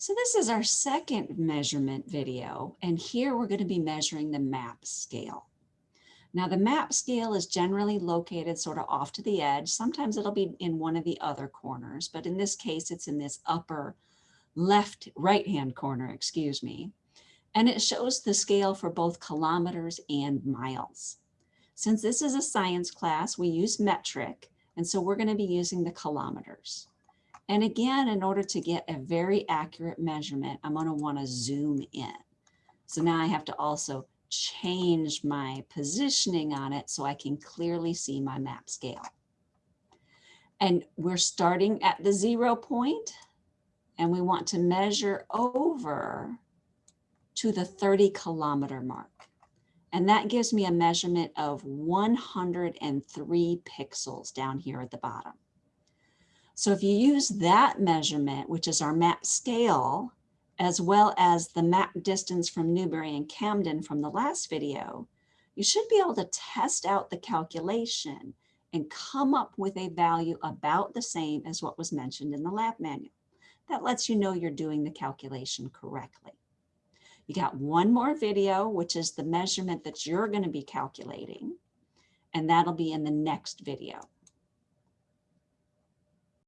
So this is our second measurement video, and here we're going to be measuring the map scale. Now the map scale is generally located sort of off to the edge. Sometimes it'll be in one of the other corners, but in this case, it's in this upper left, right-hand corner, excuse me. And it shows the scale for both kilometers and miles. Since this is a science class, we use metric, and so we're going to be using the kilometers. And again, in order to get a very accurate measurement, I'm going to want to zoom in. So now I have to also change my positioning on it so I can clearly see my map scale. And we're starting at the zero point and we want to measure over to the 30 kilometer mark. And that gives me a measurement of 103 pixels down here at the bottom. So if you use that measurement, which is our map scale, as well as the map distance from Newbury and Camden from the last video, you should be able to test out the calculation and come up with a value about the same as what was mentioned in the lab manual. That lets you know you're doing the calculation correctly. You got one more video, which is the measurement that you're going to be calculating, and that'll be in the next video.